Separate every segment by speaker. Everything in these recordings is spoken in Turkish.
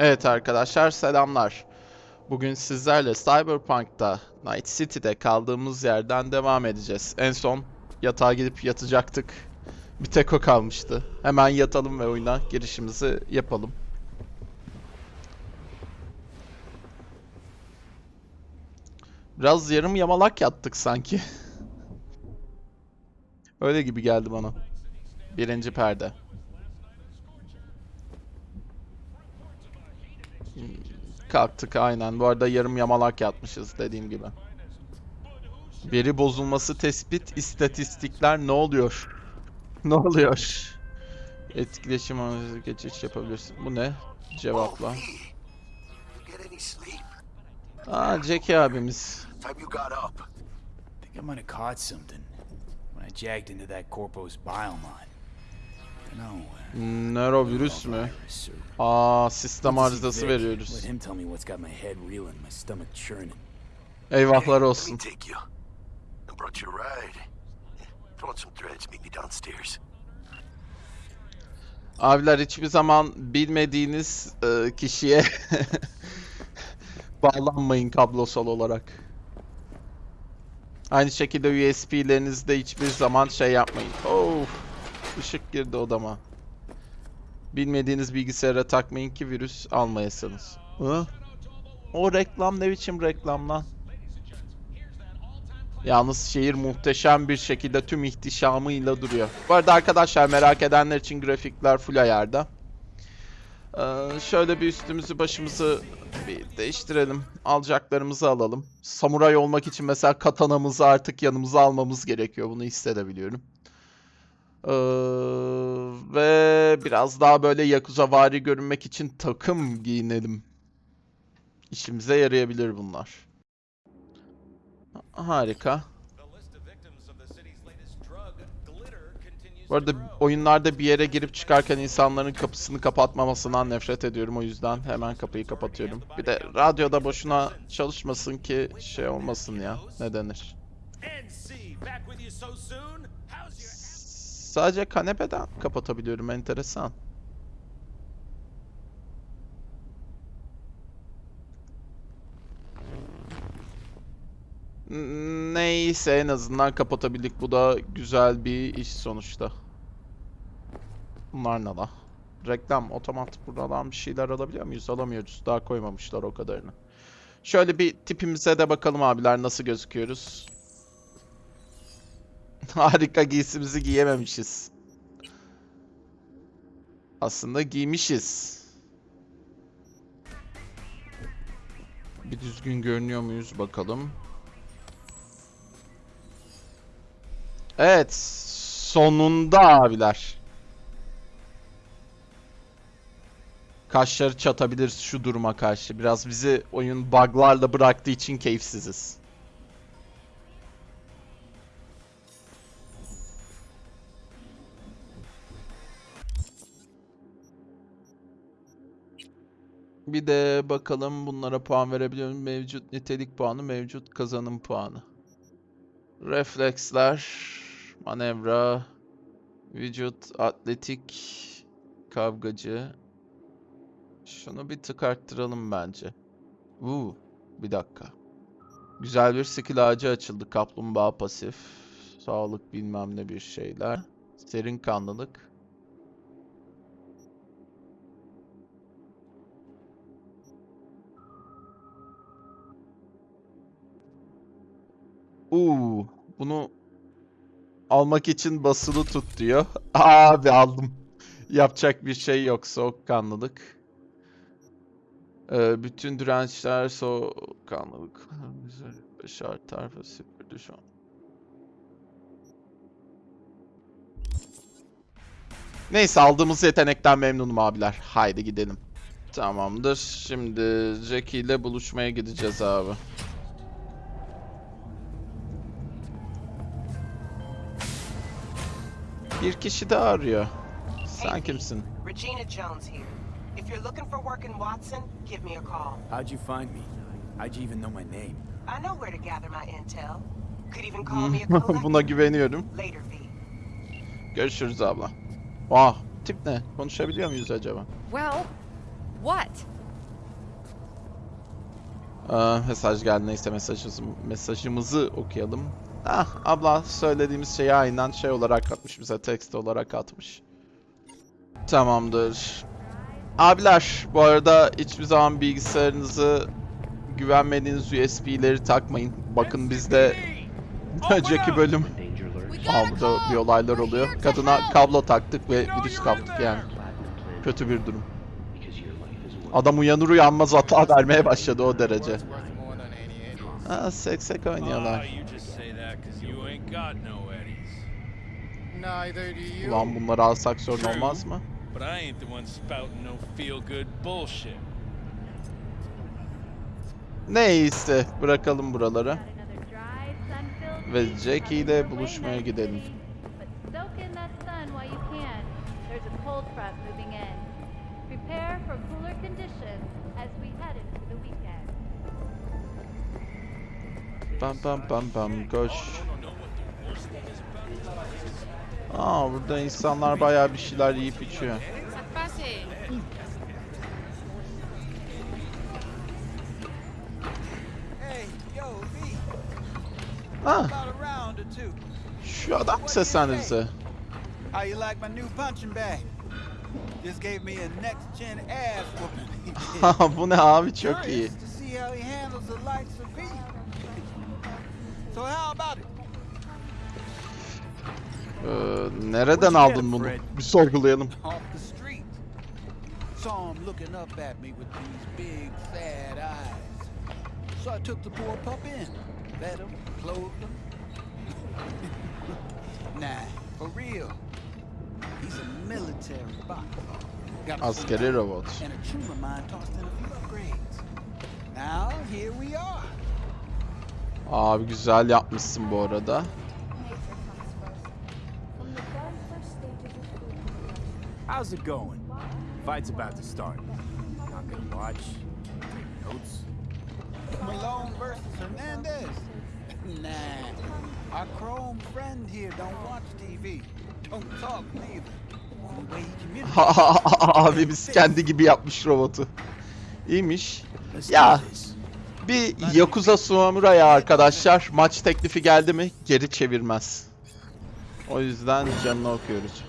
Speaker 1: Evet arkadaşlar selamlar. Bugün sizlerle Cyberpunk'ta Night City'de kaldığımız yerden devam edeceğiz. En son yatağa gidip yatacaktık. Bir tek o kalmıştı. Hemen yatalım ve oyuna girişimizi yapalım. Biraz yarım yamalak yattık sanki. Öyle gibi geldi bana. Birinci perde. Kalktık aynen. Bu arada yarım yamalak yatmışız dediğim gibi. Veri bozulması tespit istatistikler ne oluyor? Ne oluyor? Etkileşim analizi geçiş yapabilirsin. Bu ne? Cevapla. Aa Jackie abimiz.
Speaker 2: I jagged into that Corpo's bile.
Speaker 1: Nörovirüs mü? Aa sistem arızası veriyoruz. Eyvahlar olsun. Abiler hiçbir zaman bilmediğiniz e, kişiye bağlanmayın kablosal olarak. Aynı şekilde USB'lerinizde hiçbir zaman şey yapmayın. Of, ışık girdi odama. Bilmediğiniz bilgisayara takmayın ki virüs almayasınız. Hı? O reklam ne biçim reklam lan? Yalnız şehir muhteşem bir şekilde tüm ihtişamıyla duruyor. Bu arada arkadaşlar merak edenler için grafikler full ayarda. Ee, şöyle bir üstümüzü başımızı bir değiştirelim. Alacaklarımızı alalım. Samuray olmak için mesela katanamızı artık yanımıza almamız gerekiyor. Bunu hissedebiliyorum. Ee, ve biraz daha böyle Yakuza görünmek için takım giyinelim. İşimize yarayabilir bunlar. Harika. Bu arada oyunlarda bir yere girip çıkarken insanların kapısını kapatmamasından nefret ediyorum. O yüzden hemen kapıyı kapatıyorum. Bir de radyoda boşuna çalışmasın ki şey olmasın ya. Ne denir? Sadece kanepeden kapatabiliyorum. Enteresan. Neyse en azından kapatabildik. Bu da güzel bir iş sonuçta. Bunlar ne la? Reklam, otomat buradan bir şeyler alabiliyor muyuz? Alamıyoruz. Daha koymamışlar o kadarını. Şöyle bir tipimize de bakalım abiler nasıl gözüküyoruz. Harika giysimizi giyememişiz. Aslında giymişiz. Bir düzgün görünüyor muyuz bakalım. Evet, sonunda abiler. Kaşları çatabiliriz şu duruma karşı. Biraz bizi oyun buglarla bıraktığı için keyifsiziz. Bir de bakalım bunlara puan verebiliyor muyum? Mevcut nitelik puanı, mevcut kazanım puanı. Refleksler, manevra, vücut, atletik, kavgacı. Şunu bir tık arttıralım bence. Uuu, bir dakika. Güzel bir skill ağacı açıldı. Kaplumbağa pasif, sağlık bilmem ne bir şeyler. Serin kanlılık. Uuu, bunu almak için basılı tut diyor. Abi aldım. Yapacak bir şey yok. Soğukkanlılık. Ee, bütün dirençler soğukkanlılık. Şart tarafı sıfır şu an. Neyse aldığımız yetenekten memnunum abiler. Haydi gidelim. Tamamdır. Şimdi Jackie ile buluşmaya gideceğiz abi. Bir kişi daha arıyor. Sen kimsin?
Speaker 3: Regina Jones here. If you're looking for work in Watson, give me a call.
Speaker 2: How'd you find me? How'd you even know my name?
Speaker 3: I know where to gather my intel. Could even call me a collector.
Speaker 1: Buna güveniyorum.
Speaker 3: Later, V.
Speaker 1: Görüşürüz abla. Ah, tip ne? Konuşabiliyor muyuz acaba?
Speaker 4: Well, what?
Speaker 1: Ee, mesaj geldi neyse mesajımızı, mesajımızı okuyalım. Ah abla söylediğimiz şeyi aynen şey olarak atmış bize text olarak atmış. Tamamdır. Abiler bu arada hiçbir zaman bilgisayarınızı güvenmediğiniz USB'leri takmayın. Bakın bizde önceki bölüm burada bir olaylar oluyor. Kadına kablo taktık ve virüs kaptık yani. Kötü bir durum. Adam uyanır uyanmaz hata vermeye başladı o derece. Ha seksek oynuyorlar.
Speaker 4: You just say that 'cause you ain't got no eddies.
Speaker 5: Neither do you.
Speaker 1: Ulan bunları alsak sorun olmaz mı?
Speaker 4: But I ain't the one spouting no feel-good bullshit.
Speaker 1: Neyse bırakalım buraları. Ve Jackie ile buluşmaya gidelim. Pam pam pam pam koş. Aa burada insanlar bayağı bir şeyler yiyip içiyor. Ha şu adam mı seslendi bize?
Speaker 2: How you like my new punching bag? Just gave me a next gen ass whooping.
Speaker 1: Haha, Bu ne abi çok iyi.
Speaker 2: Curious to see how he handles the likes of V. So how about it?
Speaker 1: Ee, nereden aldın bunu? Bir sorgulayalım.
Speaker 2: Saw him looking up at me with these big sad eyes. So I took the poor pup in. Fed him, clothed him. nah, for real. He's a military bot.
Speaker 1: Askeri robot.
Speaker 2: and a of mine tossed in a few upgrades. Now here we are.
Speaker 1: Abi güzel yapmışsın bu arada.
Speaker 2: How's it going? Fight's about to start. Not gonna watch. Take notes. Malone versus Hernandez. nah. Our Chrome friend here don't watch TV. Don't talk neither. Only way he communicates.
Speaker 1: Abimiz kendi gibi yapmış robotu. İyiymiş. Ya bir Yakuza Samurai'a arkadaşlar maç teklifi geldi mi geri çevirmez. O yüzden canını okuyoruz.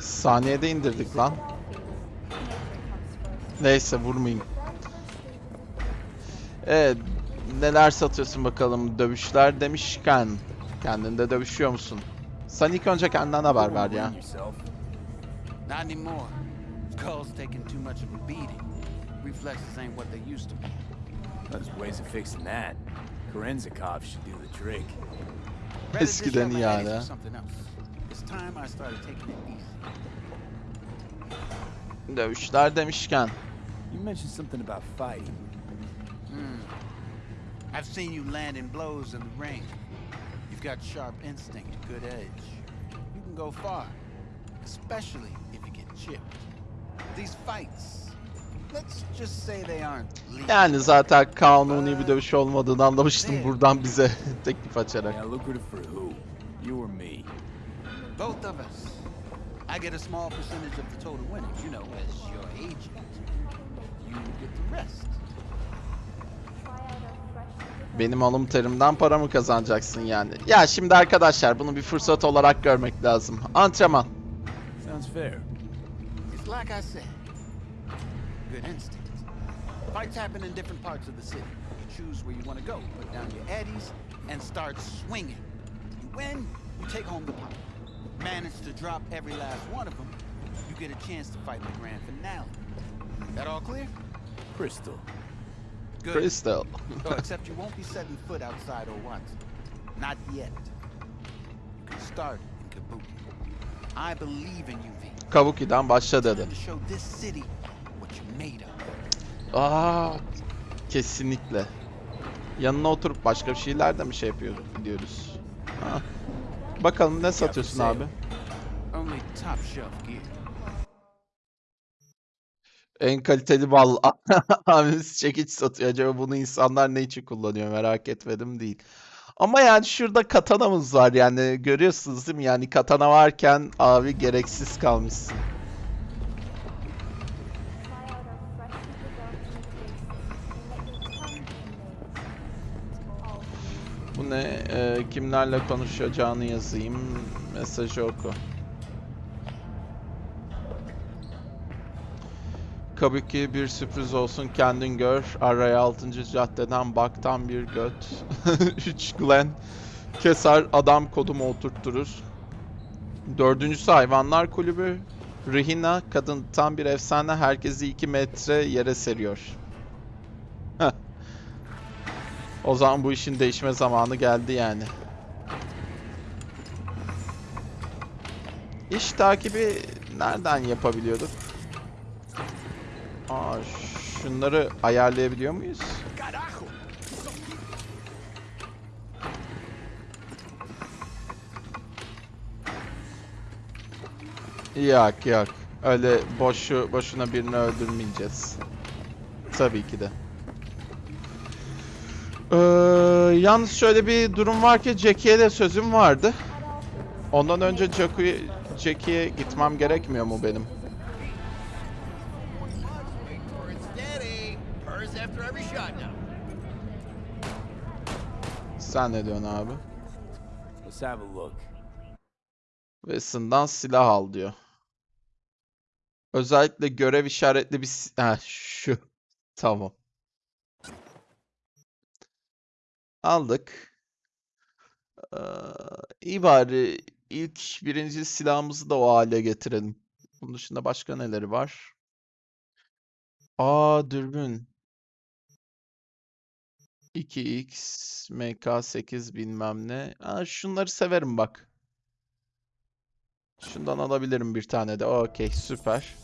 Speaker 1: Saniyede indirdik lan. Neyse vurmayayım. Evet. Neler satıyorsun bakalım dövüşler demişken. Kendinde dövüşüyor musun? Sen ilk önce kendinden haber ver ya.
Speaker 2: Not anymore. Skull's taking too much of a beating. Reflexes ain't what they used to be.
Speaker 5: There's ways of fixing that. Korenzikov should do the trick.
Speaker 2: Rather
Speaker 1: Eskiden iyi hala.
Speaker 2: for something else. It's time I started taking it easy.
Speaker 1: Dövüşler demişken.
Speaker 5: You mentioned something about fighting.
Speaker 2: Hmm. I've seen you landing blows in the ring. You've got sharp instinct, good edge. You can go far, especially if you get chipped. These fights, let's just say they aren't legal.
Speaker 1: Yani zaten kanuni bir dövüş olmadığını anlamıştım buradan bize teklif açarak.
Speaker 5: Yeah, lucrative for who? You or me?
Speaker 2: Both of us. I get a small percentage of the total winnings, you know, as your agent. You get the rest.
Speaker 1: Benim alım terimden para mı kazanacaksın yani? Ya şimdi arkadaşlar bunu bir fırsat olarak görmek lazım. Antrenman.
Speaker 5: Sounds fair.
Speaker 2: It's like I said. Good instinct. Fights happen in different parts of the city. You choose where you want to go, put down your eddies, and start swinging. You win, you take home the pop. Manage to drop every last one of them, you get a chance to fight the grand finale. That all clear?
Speaker 5: Crystal.
Speaker 2: Good.
Speaker 1: Crystal.
Speaker 2: Oh, except you won't be setting foot outside or what? Not yet. You can start in Kabuki. I believe in you, V.
Speaker 1: Kabuki'den başla dedi. Aa, kesinlikle. Yanına oturup başka bir şeyler de mi şey yapıyoruz diyoruz. Ha. Bakalım ne satıyorsun abi?
Speaker 2: Only top shelf gear.
Speaker 1: En kaliteli bal. Abimiz çekiç satıyor. Acaba bunu insanlar ne için kullanıyor merak etmedim değil. Ama yani şurada katanamız var yani görüyorsunuz değil mi? Yani katana varken abi gereksiz kalmışsın. Bu ne? Ee, kimlerle konuşacağını yazayım. Mesajı oku. Kabuki bir sürpriz olsun kendin gör. Araya 6. caddeden baktan bir göt. 3 Glen. Keser adam kodumu oturtturur. Dördüncüsü hayvanlar kulübü. Rihina kadın tam bir efsane herkesi 2 metre yere seriyor. O zaman bu işin değişme zamanı geldi yani. İş takibi nereden yapabiliyorduk? Aa, şunları ayarlayabiliyor muyuz? Yok yok. Öyle boşu boşuna birini öldürmeyeceğiz. Tabii ki de. Ee, yalnız şöyle bir durum var ki Jackie'ye de sözüm vardı. Ondan önce Jackie'ye Jackie'ye gitmem gerekmiyor mu benim? Sen ne diyorsun abi?
Speaker 5: Let's have a look.
Speaker 1: Weston'dan silah al diyor. Özellikle görev işaretli bir... Ha, şu. Tamam. Aldık. Ee, iyi bari ilk birinci silahımızı da o hale getirelim. Bunun dışında başka neleri var? Aa dürbün. 2x, MK8 bilmem ne. Aa, şunları severim bak. Şundan alabilirim bir tane de. Okey, süper.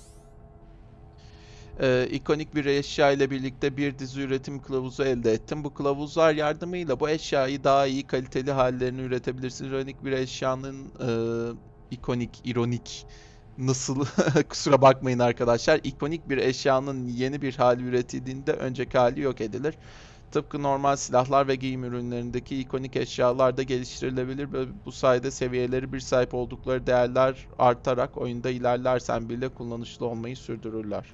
Speaker 1: Ee, ikonik bir eşya ile birlikte bir dizi üretim kılavuzu elde ettim. Bu kılavuzlar yardımıyla bu eşyayı daha iyi kaliteli hallerini üretebilirsiniz. İronik bir eşyanın e, ikonik, ironik nasıl kusura bakmayın arkadaşlar. İkonik bir eşyanın yeni bir hali üretildiğinde önceki hali yok edilir. Tıpkı normal silahlar ve giyim ürünlerindeki ikonik eşyalar da geliştirilebilir ve bu sayede seviyeleri bir sahip oldukları değerler artarak oyunda ilerlersen bile kullanışlı olmayı sürdürürler.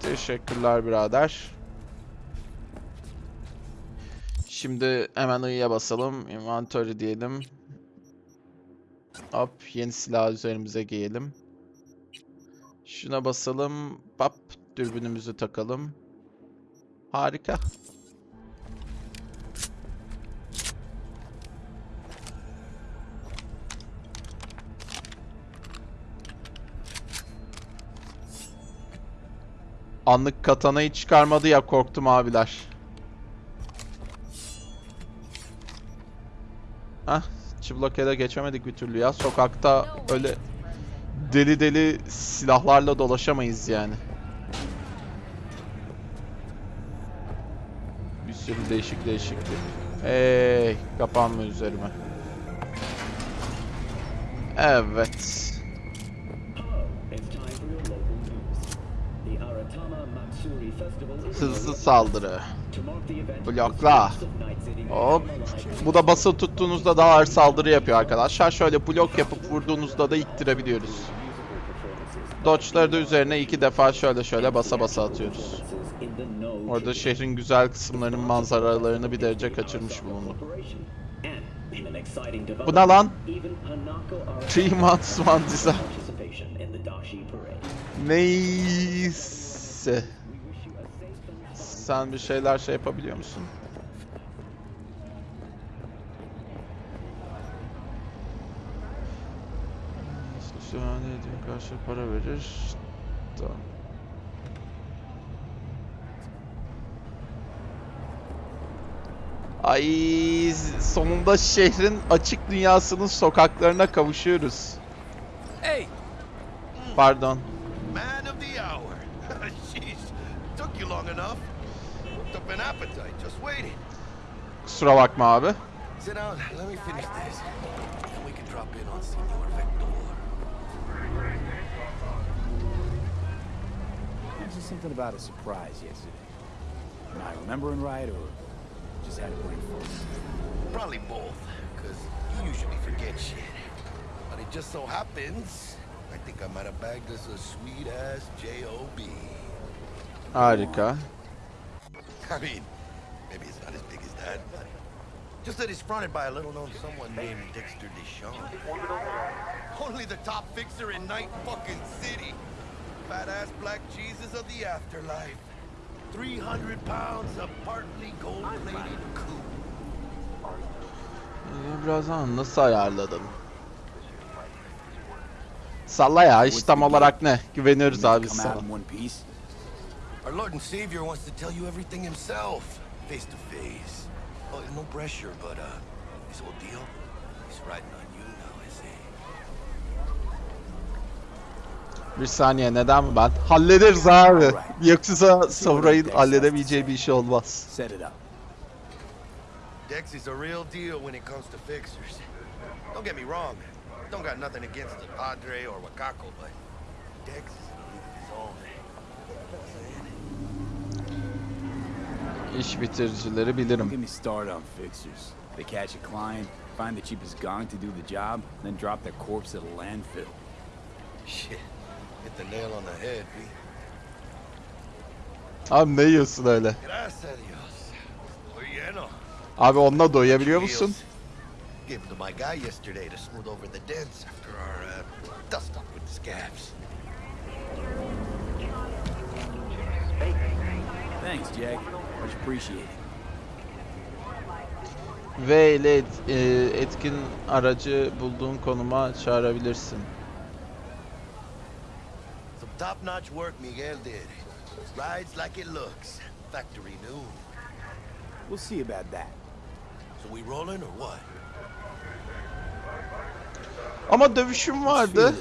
Speaker 1: Teşekkürler birader. Şimdi hemen I'ya basalım. Inventory diyelim. Hop yeni silah üzerimize giyelim. Şuna basalım. Hop dürbünümüzü takalım. Harika. Anlık katanayı çıkarmadı ya korktum abiler. Hah, çıblokede geçemedik bir türlü ya. Sokakta öyle deli deli silahlarla dolaşamayız yani. Sürü değişik değişik. Hey, kapanma üzerime. Evet. Hızlı saldırı. Blokla. Hop. Bu da basılı tuttuğunuzda daha ağır saldırı yapıyor arkadaşlar. Şöyle blok yapıp vurduğunuzda da iktirebiliyoruz. Dodge'ları da üzerine iki defa şöyle şöyle basa basa atıyoruz. Orada şehrin güzel kısımlarının manzaralarını bir derece kaçırmış
Speaker 6: exciting
Speaker 1: Bu ne lan? Three months one design. Neyse. Sen bir şeyler şey yapabiliyor musun? Şahane ediyor karşı para verir. Tamam. Ay sonunda şehrin açık dünyasının sokaklarına kavuşuyoruz.
Speaker 5: Hey,
Speaker 1: Pardon.
Speaker 7: Man of the hour. Jeez, took you long enough. Worked up an appetite just waiting.
Speaker 1: Kusura bakma abi.
Speaker 7: Sit down, let me finish this.
Speaker 5: Something about a surprise yesterday. Am I remembering right, or just had a brain fog?
Speaker 7: Probably both, because you usually forget shit. But it just so happens, I think I might have bagged us a sweet-ass J.O.B.
Speaker 1: Harika.
Speaker 7: I mean, maybe it's not as big as that, but just that he's fronted by a little-known someone named Dexter Deshawn. Only the top fixer in Night fucking City. Fat-ass black Jesus of the afterlife. 300 pounds of partly gold-plated coupe.
Speaker 1: Ee, Birazdan nasıl ayarladın? Salla ya iş tam olarak ne? Güveniyoruz abi sana.
Speaker 7: Our Lord and Savior wants to tell you everything himself, face to face. Oh, no pressure, but uh, this whole deal, he's riding on you now, is he?
Speaker 1: Bir saniye neden mi ben? Hallederiz abi. Yoksa Savray'ın halledemeyeceği bir şey olmaz.
Speaker 5: Set it up.
Speaker 7: Dex is a real deal when it comes to fixers. Don't get me wrong, don't got nothing against the Padre or Wakako, but Dex is in a league of his own.
Speaker 1: İş bitiricileri bilirim.
Speaker 5: get me started on fixers. They catch a client, find the cheapest gong to do the job, then drop their corpse at a landfill.
Speaker 7: Shit, hit the nail on the head, B.
Speaker 1: Abi ne yiyorsun öyle?
Speaker 7: Gracias a Dios. Estoy lleno.
Speaker 1: Abi onunla doyabiliyor musun?
Speaker 7: Gave to my guy yesterday to smooth over the dents after our uh, dust up with the scabs.
Speaker 5: Thanks, Jack. Much appreciated.
Speaker 1: V ile et- e, etkin aracı bulduğun konuma çağırabilirsin.
Speaker 7: Top-notch work Miguel did. Rides like it looks. Factory new.
Speaker 5: We'll see about that.
Speaker 7: So we rolling or what?
Speaker 1: Ama dövüşüm vardı.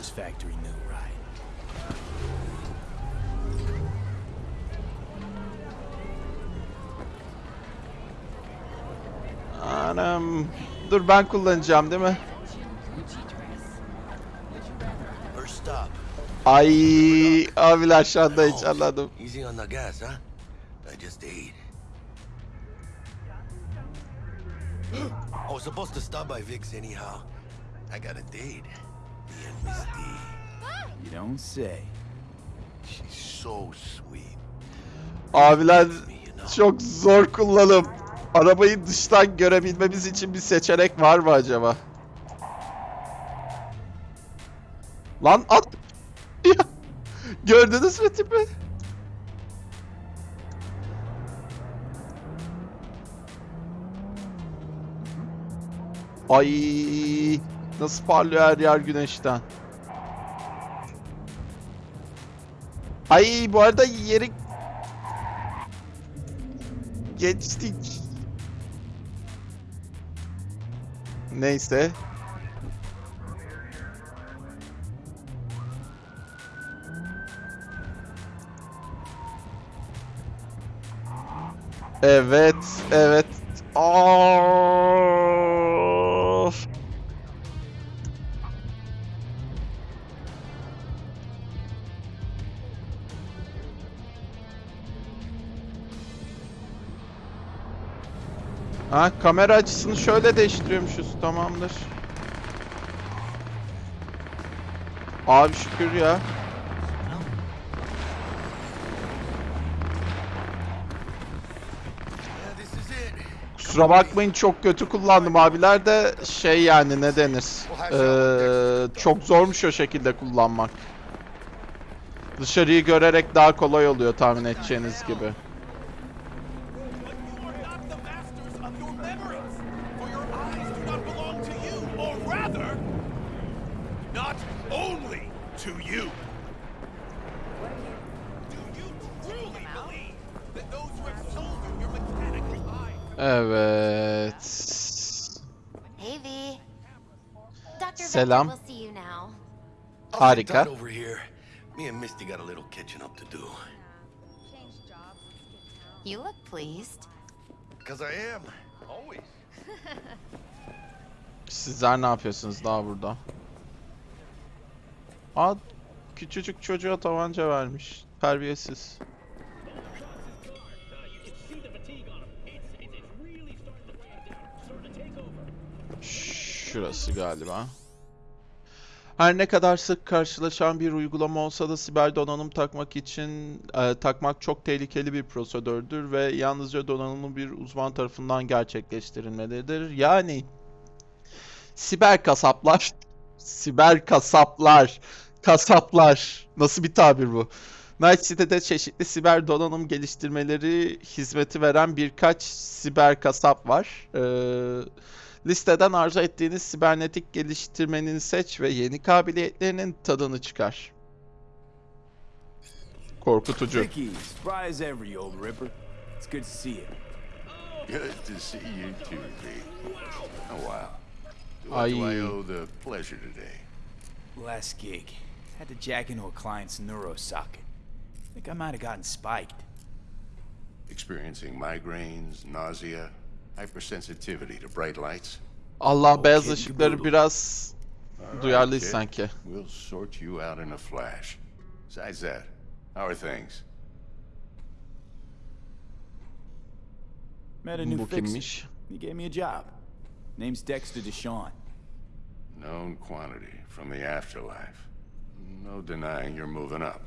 Speaker 1: Anam. Dur ben kullanacağım değil mi?
Speaker 7: First stop.
Speaker 1: Ay abiler şu anda hiç anladım.
Speaker 7: Easy on the gas, huh? I just ate. I was supposed to stop by Vic's anyhow. I got a date. Me and Misty.
Speaker 5: You don't say.
Speaker 7: She's so sweet.
Speaker 1: Abiler çok zor kullanım. Arabayı dıştan görebilmemiz için bir seçenek var mı acaba? Lan at! Gördünüz mü tipi? Ay nasıl parlıyor her yer güneşten. Ay bu arada yeri geçtik. Neyse. Evet, evet. Of. Ha kamera açısını şöyle değiştiriyormuşuz tamamdır. Abi şükür ya. Kusura bakmayın çok kötü kullandım abiler de şey yani ne denir. Ee, çok zormuş o şekilde kullanmak. Dışarıyı görerek daha kolay oluyor tahmin edeceğiniz gibi. Harika.
Speaker 7: tight over here. Me and Misty got a little catching up to do.
Speaker 8: You look pleased.
Speaker 7: Cause I am. Always.
Speaker 1: Sizler ne yapıyorsunuz daha burada? Aa, küçücük çocuğa tabanca vermiş. Terbiyesiz. Şurası galiba. Her ne kadar sık karşılaşan bir uygulama olsa da siber donanım takmak için e, takmak çok tehlikeli bir prosedürdür ve yalnızca donanımlı bir uzman tarafından gerçekleştirilmelidir. Yani siber kasaplar, siber kasaplar, kasaplar nasıl bir tabir bu? Night City'de çeşitli siber donanım geliştirmeleri hizmeti veren birkaç siber kasap var. Ee, listeden arzu ettiğiniz sibernetik geliştirmenin seç ve yeni kabiliyetlerinin tadını çıkar. Korkutucu.
Speaker 9: Today?
Speaker 5: Last gig. Had to jack into a client's neuro socket. Think I might have gotten spiked.
Speaker 9: Experiencing migraines, nausea, hypersensitivity to bright lights?
Speaker 1: Allah beyaz ışıkları biraz duyarlıyız sanki.
Speaker 9: We'll sort you out in a flash. Besides that, how are things?
Speaker 5: Met a new fixer. He gave me a job. Name's Dexter Deshawn.
Speaker 9: Known quantity from the afterlife. No denying you're moving up.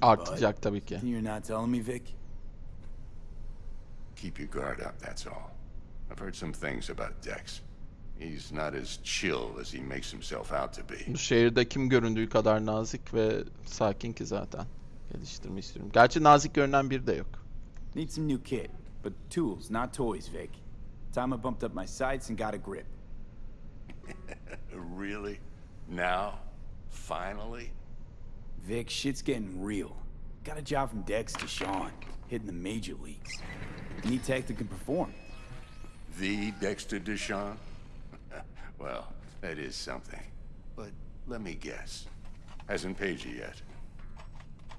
Speaker 1: Artacak tabii ki.
Speaker 5: You're not telling me, Vic?
Speaker 9: Keep your guard up, that's all. I've heard some things about Dex. He's not as chill as he makes himself out to be.
Speaker 1: Bu şehirde kim göründüğü kadar nazik ve sakin ki zaten. Geliştirmek istiyorum. Gerçi nazik görünen biri de yok.
Speaker 5: Need some new kit, but tools, not toys, Vic. Time I bumped up my sights and got a grip.
Speaker 9: Really? Now? Finally?
Speaker 5: Vic, shit's getting real. Got a job from Dex Deshawn, hitting the major leagues. Need tech that can perform.
Speaker 9: The Dexter Deshawn? well, that is something. But let me guess. Hasn't paid you yet.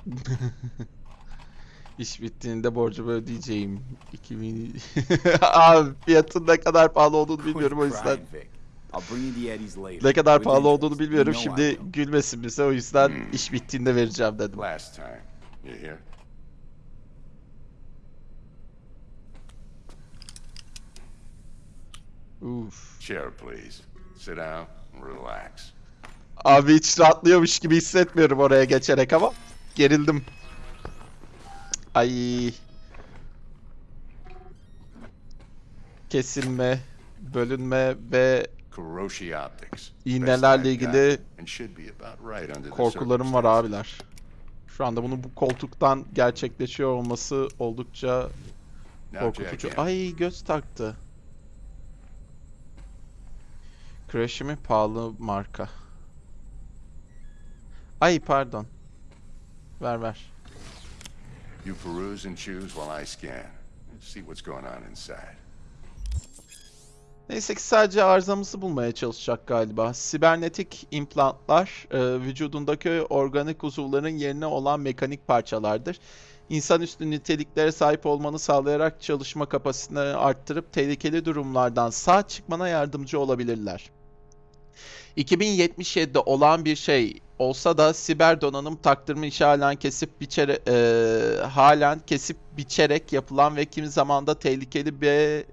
Speaker 1: İş bittiğinde borcumu ödeyeceğim. 2000... Abi fiyatın ne kadar pahalı olduğunu bilmiyorum o yüzden. Ne kadar pahalı olduğunu bilmiyorum. Şimdi gülmesin bize o yüzden iş bittiğinde vereceğim dedim.
Speaker 9: Last time. You hear?
Speaker 1: Uf.
Speaker 9: Chair, please. Sit down relax.
Speaker 1: Abi hiç rahatlıyormuş gibi hissetmiyorum oraya geçerek ama gerildim. Ay. Kesilme, bölünme ve. İğnelerle ilgili korkularım var abiler. Şu anda bunu bu koltuktan gerçekleşiyor olması oldukça korkutucu. Ay göz taktı. Crash'imi pahalı marka. Ay pardon. Ver ver.
Speaker 9: You peruse and choose while I scan. See what's going on inside.
Speaker 1: Neyse ki sadece arızamızı bulmaya çalışacak galiba. Sibernetik implantlar e, vücudundaki organik uzuvların yerine olan mekanik parçalardır. İnsanüstü niteliklere sahip olmanı sağlayarak çalışma kapasitesini arttırıp tehlikeli durumlardan sağ çıkmana yardımcı olabilirler. 2077'de olan bir şey olsa da siber donanım taktırma işi halen kesip biçere, e, halen kesip biçerek yapılan ve kimi zaman da tehlikeli bir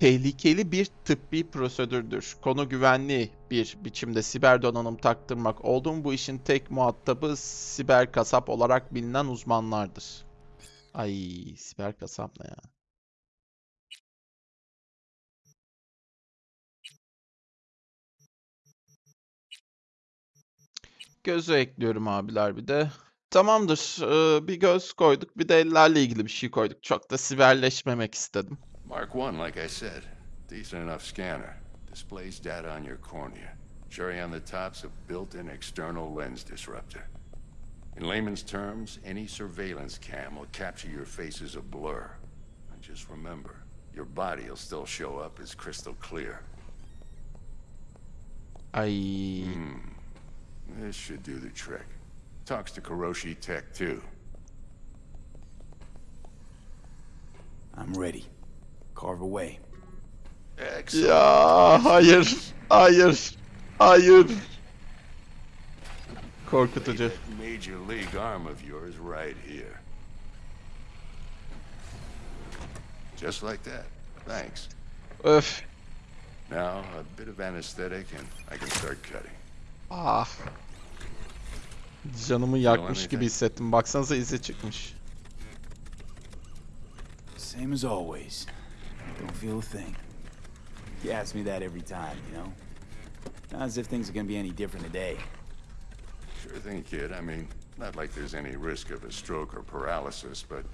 Speaker 1: tehlikeli bir tıbbi prosedürdür. Konu güvenli bir biçimde siber donanım taktırmak olduğum bu işin tek muhatabı siber kasap olarak bilinen uzmanlardır. Ay siber kasap ne ya? Gözü ekliyorum abiler bir de. Tamamdır. ee, bir göz koyduk. Bir de ellerle ilgili bir şey koyduk. Çok da siberleşmemek istedim.
Speaker 9: Mark 1, like I said. Decent enough scanner. Displays data on your cornea. Cherry on the top's a built-in external lens disruptor. In layman's terms, any surveillance cam will capture your face as a blur. And just remember, your body will still show up as crystal clear.
Speaker 1: Ay.
Speaker 9: This should do the trick. Talks to Kuroshi Tech too.
Speaker 5: I'm ready. Carve away.
Speaker 9: Excellent.
Speaker 1: Ya hayır. Hayır. Hayır. Korkutucu.
Speaker 9: Lay that Major league arm of yours right here. Just like that. Thanks.
Speaker 1: Öf.
Speaker 9: Now, a bit of anesthetic and I can start cutting.
Speaker 1: Ah. Canımı yakmış gibi hissettim. Baksanıza izi çıkmış.
Speaker 5: Same as always. Don't feel a thing. You ask me that every time, you know? Not as if things are gonna be any different today.
Speaker 9: Sure thing, kid. I mean, not like there's any risk of a stroke or paralysis, but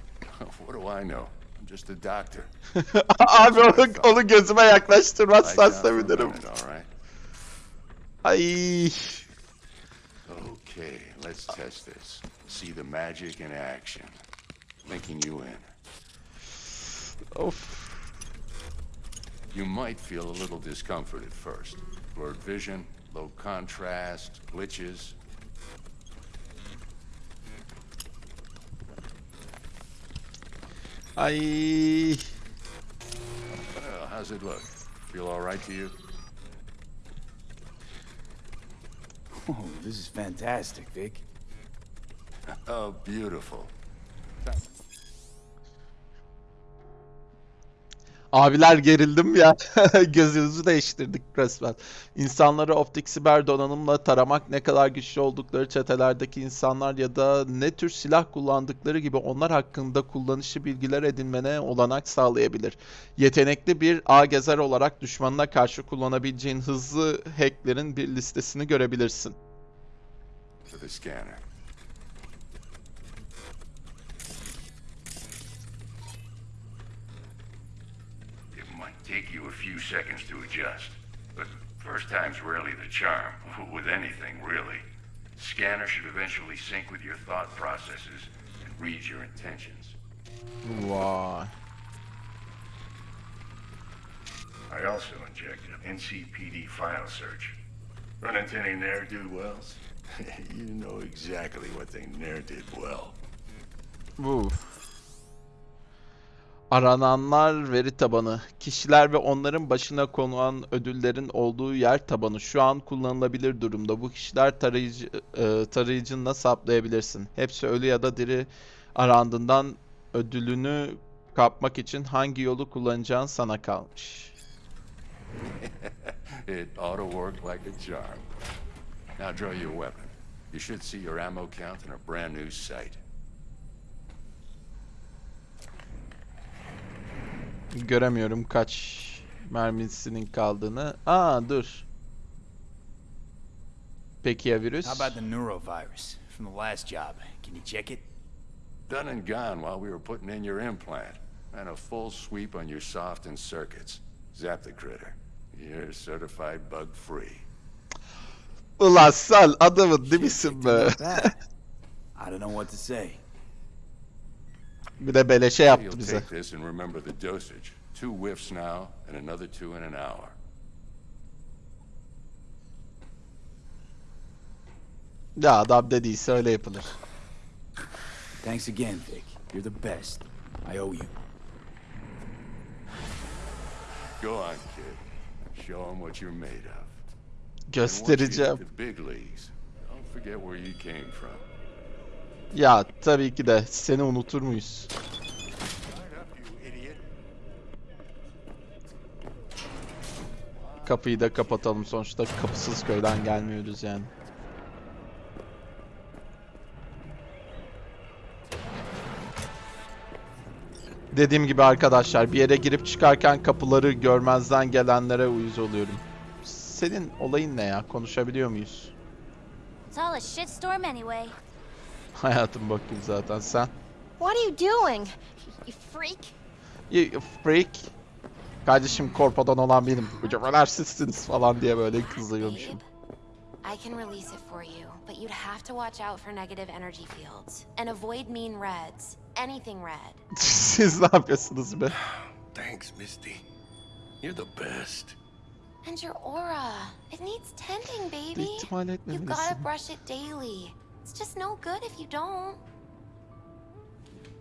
Speaker 9: what do I know? I'm just a doctor.
Speaker 1: Abi onu, onu gözüme yaklaştırmazsan sevinirim.
Speaker 9: Minute, all right?
Speaker 1: Ay.
Speaker 9: Okay, let's test this. See the magic in action. Linking you in.
Speaker 1: Oh.
Speaker 9: You might feel a little discomfort at first. Blurred vision, low contrast, glitches.
Speaker 1: I.
Speaker 9: Well, how's it look? Feel all right to you?
Speaker 5: Oh, this is fantastic, Vic.
Speaker 9: Oh, beautiful.
Speaker 1: Abiler gerildim ya. Gözünüzü değiştirdik resmen. İnsanları optik siber donanımla taramak ne kadar güçlü oldukları çetelerdeki insanlar ya da ne tür silah kullandıkları gibi onlar hakkında kullanışlı bilgiler edinmene olanak sağlayabilir. Yetenekli bir A gezer olarak düşmanına karşı kullanabileceğin hızlı hacklerin bir listesini görebilirsin.
Speaker 9: To the scanner. Take you a few seconds to adjust, but first time's rarely the charm, with anything really. Scanner should eventually sync with your thought processes and read your intentions.
Speaker 1: Vay.
Speaker 9: I also injected NCPD file search. Run into any ne'er-do-wells? you know exactly what they ne'er did well.
Speaker 1: Bu. Arananlar veri tabanı. Kişiler ve onların başına konulan ödüllerin olduğu yer tabanı şu an kullanılabilir durumda. Bu kişiler tarayıcı e, tarayıcınla saplayabilirsin. Hepsi ölü ya da diri arandığından ödülünü kapmak için hangi yolu kullanacağın sana kalmış.
Speaker 9: it ought to work like a charm. Now draw your weapon. You should see your ammo count in a brand new sight.
Speaker 1: Göremiyorum kaç mermisinin kaldığını. Aa dur. Peki ya virüs?
Speaker 5: How about the neurovirus from the last job? Can you check it?
Speaker 9: Done and gone while we were putting in your implant. And a full sweep on your soft and circuits. Zap the critter. You're certified bug free.
Speaker 1: Ulan sen adamın değil misin be?
Speaker 5: I don't know what to say.
Speaker 1: Bir de beleşe yaptı bize.
Speaker 9: take this and remember the dosage. Two whiffs now, and another two in an hour.
Speaker 1: Ya adam dediyse öyle yapılır.
Speaker 5: Thanks again, Vic. You're the best. I owe you.
Speaker 9: Go on, kid. Show them what you're made of.
Speaker 1: Göstereceğim.
Speaker 9: hit the big leagues, don't forget where you came from.
Speaker 1: Ya tabii ki de seni unutur muyuz? Kapıyı da kapatalım sonuçta kapısız köyden gelmiyoruz yani. Dediğim gibi arkadaşlar bir yere girip çıkarken kapıları görmezden gelenlere uyuz oluyorum. Senin olayın ne ya? Konuşabiliyor muyuz?
Speaker 10: It's all a shitstorm anyway.
Speaker 1: Hayatım bakayım zaten sen.
Speaker 8: What are you doing? You freak.
Speaker 1: You freak. Kardeşim korpodan olan benim. Kocaman sizsiniz falan diye böyle kızıyormuşum.
Speaker 8: I can release it for you, but you'd have to watch out for negative energy fields and avoid mean reds. Anything red.
Speaker 1: Siz ne yapıyorsunuz be?
Speaker 7: Thanks, Misty. You're the best.
Speaker 8: And your aura. It needs tending, baby.
Speaker 1: İhtimal
Speaker 8: You gotta
Speaker 1: etmemelisin.
Speaker 8: brush it daily. It's just no good if you don't.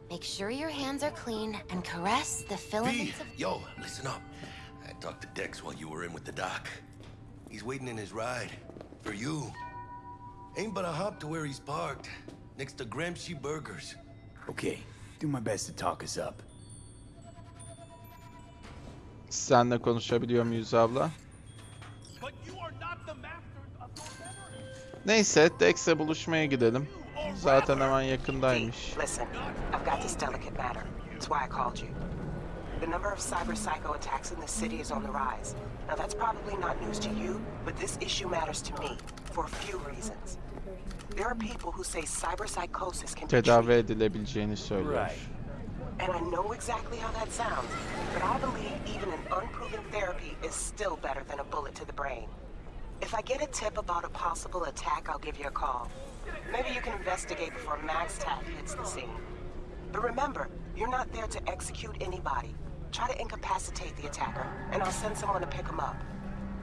Speaker 8: Make sure your hands are clean and caress the
Speaker 7: V,
Speaker 8: filaments of
Speaker 7: yo, listen up. I talked to Dex while you were in with the doc. He's waiting in his ride. For you. Ain't but a hop to where he's parked, next to Gramsci Burgers.
Speaker 5: Okay, do my best to talk us up.
Speaker 1: Senle konuşabiliyor muyuz abla? Neyse Dex'e buluşmaya gidelim. Zaten hemen yakındaymış.
Speaker 3: Listen, I've got this delicate matter. That's why I called you. The number of cyber psycho attacks in the city is on the rise. Now, that's probably not news to you, but this issue matters to me for a few reasons. There are people who say cyber psychosis can be
Speaker 1: Tedavi edilebileceğini söylüyor.
Speaker 5: Right.
Speaker 3: and I know exactly how that sounds, but I believe even an unproven therapy is still better than a bullet to the brain. If I get a tip about a possible attack, I'll give you a call. Maybe you can investigate before Max Taff hits the scene. But remember, you're not there to execute anybody. Try to incapacitate the attacker, and I'll send someone to pick him up.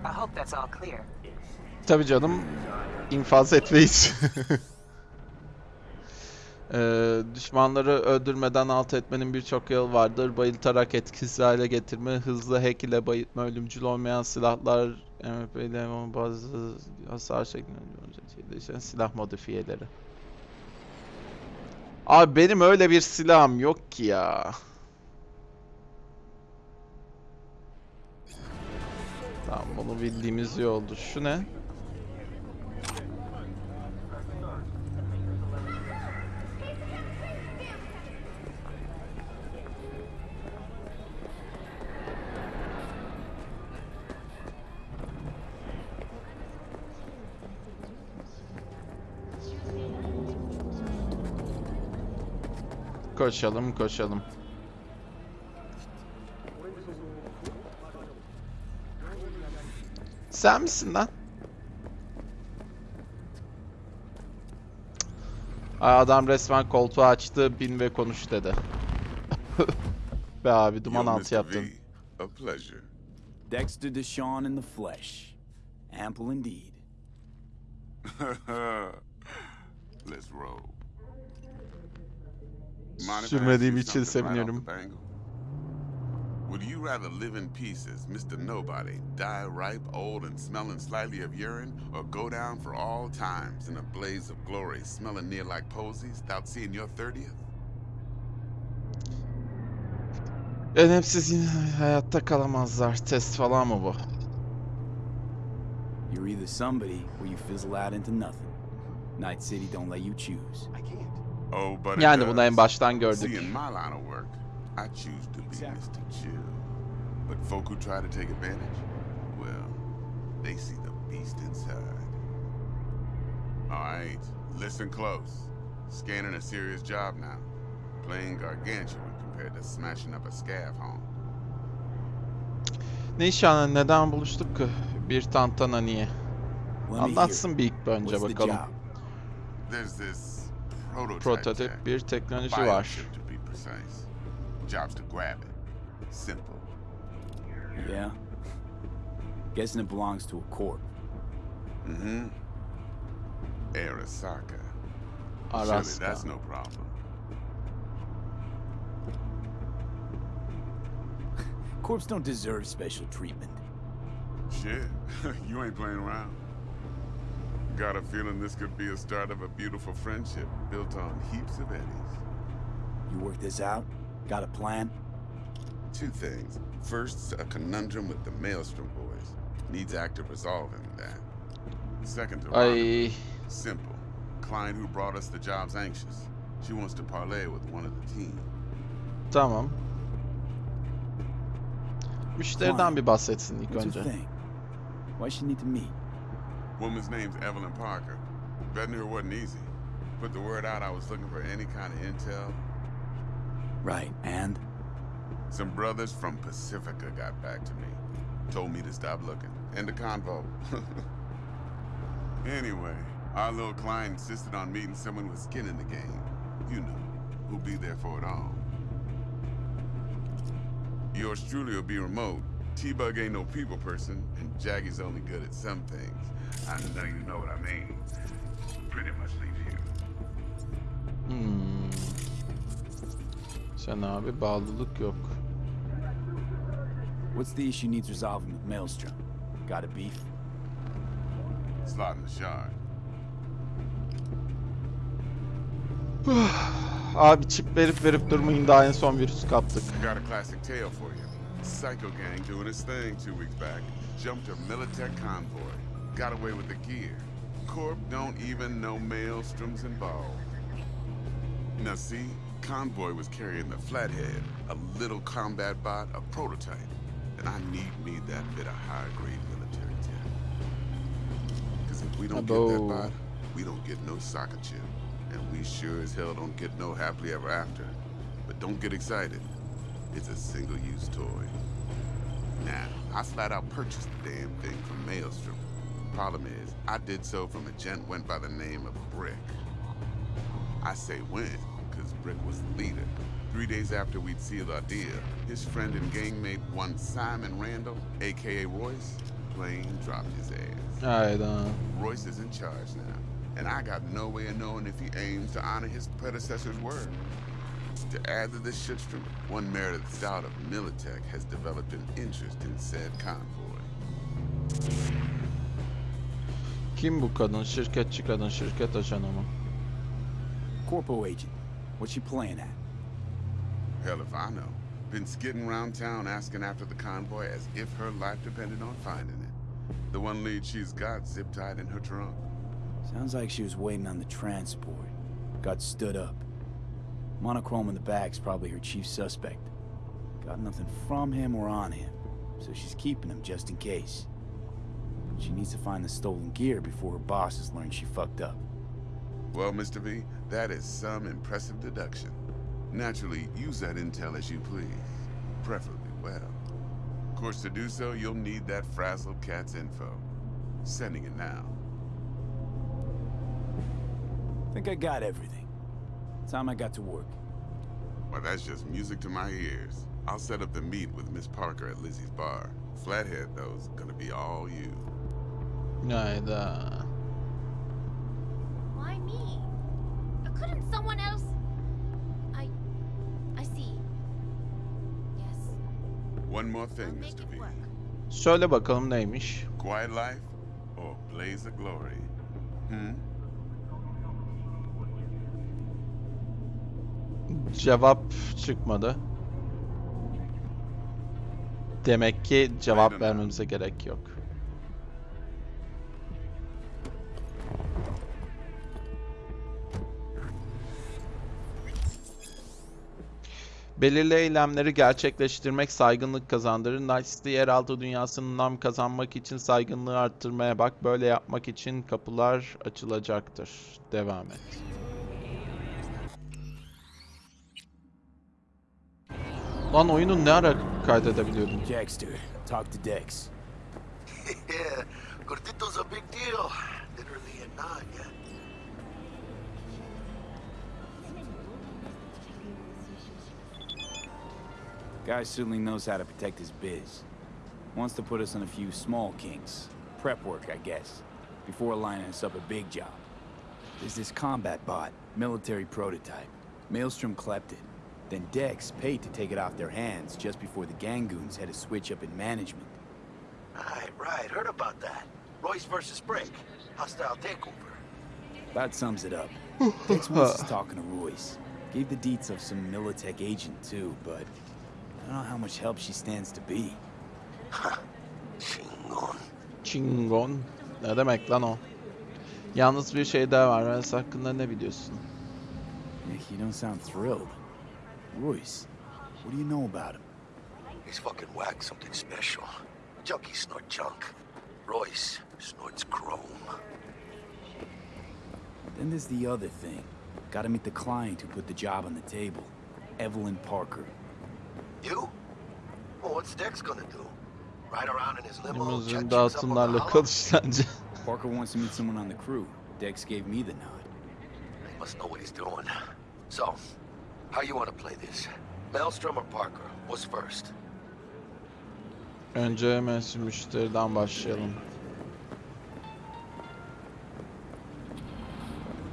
Speaker 3: I hope that's all clear.
Speaker 1: Tabii canım. infaz etmeyiz. Ee, düşmanları öldürmeden alt etmenin birçok yolu vardır. Bayıltarak etkisiz hale getirme, hızlı hack ile bayıltma, ölümcül olmayan silahlar, Ama bazı hasar şeklinde değişen silah modifiyeleri. Abi benim öyle bir silahım yok ki ya. Tamam bunu bildiğimiz iyi oldu. Şu ne? Koşalım koşalım. Sen misin lan? Ay adam resmen koltuğu açtı, bin ve konuş dedi. Be abi duman
Speaker 11: Yo,
Speaker 1: altı yaptın.
Speaker 11: V, a pleasure.
Speaker 5: Dexter Deshawn in the flesh. Ample indeed.
Speaker 11: Let's roll. Mind if I ask
Speaker 1: Sürmediğim için seviniyorum.
Speaker 11: Would you rather live in pieces, Mr. Nobody, die ripe, old, and smelling slightly of urine, or go down for all times in a blaze of glory, smelling near like posies, without seeing your 30th?
Speaker 1: Önemsiz yine hayatta kalamazlar. Test falan mı bu?
Speaker 5: You're either somebody or you fizzle out into nothing. Night City don't let you choose.
Speaker 11: But it
Speaker 1: Yani bunu en baştan
Speaker 11: See,
Speaker 1: gördük.
Speaker 11: in my line of work, I choose to be Mr. Chill. But folk who try to take advantage, well, they see the beast inside. All right, listen close. Scanning a serious job now. Playing gargantuan compared to smashing up a scav home.
Speaker 1: Ne neden buluştuk ki? Bir tantana niye? Anlatsın bir ilk önce bakalım.
Speaker 11: There's this
Speaker 1: Prototip
Speaker 11: tech.
Speaker 1: bir teknoloji var.
Speaker 11: Biochip to be precise. Job's to grab it. Simple.
Speaker 5: Yeah? Guessing it belongs to a corp.
Speaker 11: Mm-hmm. Arasaka. Surely that's no problem.
Speaker 5: Corps don't deserve special treatment.
Speaker 11: Shit, you ain't playing around. Got a feeling this could be a start of a beautiful friendship built on heaps of eddies.
Speaker 5: You work this out? Got a plan?
Speaker 11: Two things. First, a conundrum with the Maelstrom boys. Needs active resolving that. Second, to
Speaker 1: Ay
Speaker 11: Simple. Client who brought us the job's anxious. She wants to parlay with one of the team.
Speaker 1: tamam. Müşteriden bir bahsetsin ilk
Speaker 5: What's
Speaker 1: önce.
Speaker 5: her thing? Why she need to meet?
Speaker 11: Woman's name's Evelyn Parker. Vetting her wasn't easy. Put the word out I was looking for any kind of intel.
Speaker 5: Right, and?
Speaker 11: Some brothers from Pacifica got back to me. Told me to stop looking. End the convo. anyway, our little client insisted on meeting someone with skin in the game. You know, who'll be there for it all. Yours truly will be remote. T-Bug ain't no people person, and Jaggy's only good at some things. I know you know what I mean. Pretty much leave here.
Speaker 1: Hmm. Sen abi bağlılık yok.
Speaker 5: What's the issue needs resolving with Maelstrom? Got a beef?
Speaker 11: Slot in the shard.
Speaker 1: Abi çip verip verip durmayın daha en son virüs kaptık.
Speaker 11: Got a classic tale for you. Psycho gang doing his thing two weeks back. Jumped a Militech convoy. Got away with the gear. Corp don't even know Maelstrom's involved. Now see, convoy was carrying the Flathead, a little combat bot, a prototype. And I need me that bit of high-grade military tech. Because if we don't get that bot, we don't get no soccer chip. And we sure as hell don't get no happily ever after. But don't get excited. It's a single-use toy. Now, I flat out purchased the damn thing from Maelstrom. Problem is, I did so from a gent went by the name of Brick. I say went, because Brick was the leader. Three days after we'd sealed our deal, his friend and gangmate, one Simon Randall, aka Royce, plain dropped his ass.
Speaker 1: Hayda. Um.
Speaker 11: Royce is in charge now, and I got no way of knowing if he aims to honor his predecessor's word. To add to this shitstorm, one Meredith Stout of Militech has developed an interest in said convoy.
Speaker 1: Kim bu kadın? Şirketçi kadın, şirket ajanı mı?
Speaker 5: Corpo agent. What's she playing at?
Speaker 11: Hell if I know. Been skidding around town asking after the convoy as if her life depended on finding it. The one lead she's got zip-tied in her trunk.
Speaker 5: Sounds like she was waiting on the transport. Got stood up. Monochrome in the bag's probably her chief suspect. Got nothing from him or on him, so she's keeping him just in case. She needs to find the stolen gear before her bosses learn she fucked up.
Speaker 11: Well, Mr. V, that is some impressive deduction. Naturally, use that intel as you please. Preferably well. Of course, to do so, you'll need that frazzled cat's info. Sending it now.
Speaker 5: Think I got everything. Time I got to work.
Speaker 11: Well, that's just music to my ears. I'll set up the meet with Miss Parker at Lizzie's bar. Flathead, though, is gonna be all you.
Speaker 1: Neither.
Speaker 10: Why me? Couldn't someone else? I... I see. Yes.
Speaker 11: One more thing, Mr. V.
Speaker 1: Söyle bakalım neymiş?
Speaker 11: Quiet life or blaze of glory? Hmm?
Speaker 1: Cevap çıkmadı. Demek ki cevap vermemize gerek yok. Belirli eylemleri gerçekleştirmek saygınlık kazandırır. City yeraltı dünyasının nam kazanmak için saygınlığı arttırmaya bak. Böyle yapmak için kapılar açılacaktır. Devam et. Lan oyunu ne ara kaydedebiliyordum?
Speaker 5: Jackster, talk to Dex.
Speaker 7: yeah, Cortito's a big deal. Literally and not, yeah.
Speaker 5: Guy certainly knows how to protect his biz. Wants to put us on a few small kinks. Prep work, I guess. Before lining us up a big job. There's this combat bot, military prototype. Maelstrom clept it. Then Dex paid to take it off their hands just before the Gangoons had a switch up in management.
Speaker 7: Right, right. Heard about that. Royce versus Brick. Hostile takeover.
Speaker 5: That sums it up. Dex wants us talking to Royce. Gave the deets of some Militech agent too, but I don't know how much help she stands to be.
Speaker 7: Chingon.
Speaker 1: Chingon. Ne demek lan o? Yalnız bir şey daha var. Rens hakkında ne biliyorsun?
Speaker 5: Nick, you don't sound thrilled. Royce, what do you know about him?
Speaker 7: He's fucking whacked something special. Junkies snort junk. Royce snorts chrome.
Speaker 5: Then there's the other thing. Gotta meet the client who put the job on the table. Evelyn Parker.
Speaker 7: You? Well, what's Dex gonna do? Ride around in his limo,
Speaker 1: Limuzin
Speaker 7: check chicks up on the
Speaker 1: dağıtımlarla
Speaker 7: hollow?
Speaker 1: kalış.
Speaker 5: Parker wants to meet someone on the crew. Dex gave me the nod.
Speaker 7: He must know what he's doing. So, how you want to play this? Maelstrom or Parker? What's first?
Speaker 1: Önce mensup müşteriden başlayalım.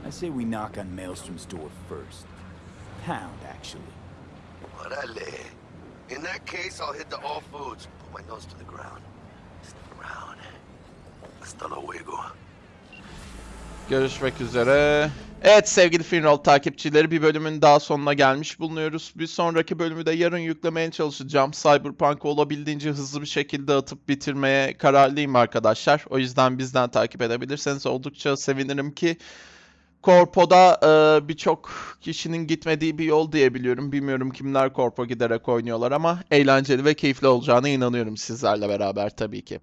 Speaker 5: I say we knock on Maelstrom's door first. Pound, actually.
Speaker 7: Orale. In that case, I'll hit the all foods. Put my nose to the ground. Stick around. Hasta luego.
Speaker 1: Görüşmek üzere. Evet sevgili Finroll takipçileri bir bölümün daha sonuna gelmiş bulunuyoruz. Bir sonraki bölümü de yarın yüklemeye çalışacağım. Cyberpunk'ı olabildiğince hızlı bir şekilde atıp bitirmeye kararlıyım arkadaşlar. O yüzden bizden takip edebilirseniz oldukça sevinirim ki Korpo'da e, birçok kişinin gitmediği bir yol diyebiliyorum. Bilmiyorum kimler Korpo giderek oynuyorlar ama eğlenceli ve keyifli olacağına inanıyorum sizlerle beraber tabii ki.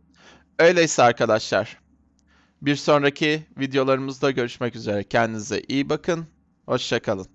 Speaker 1: Öyleyse arkadaşlar bir sonraki videolarımızda görüşmek üzere. Kendinize iyi bakın. Hoşçakalın.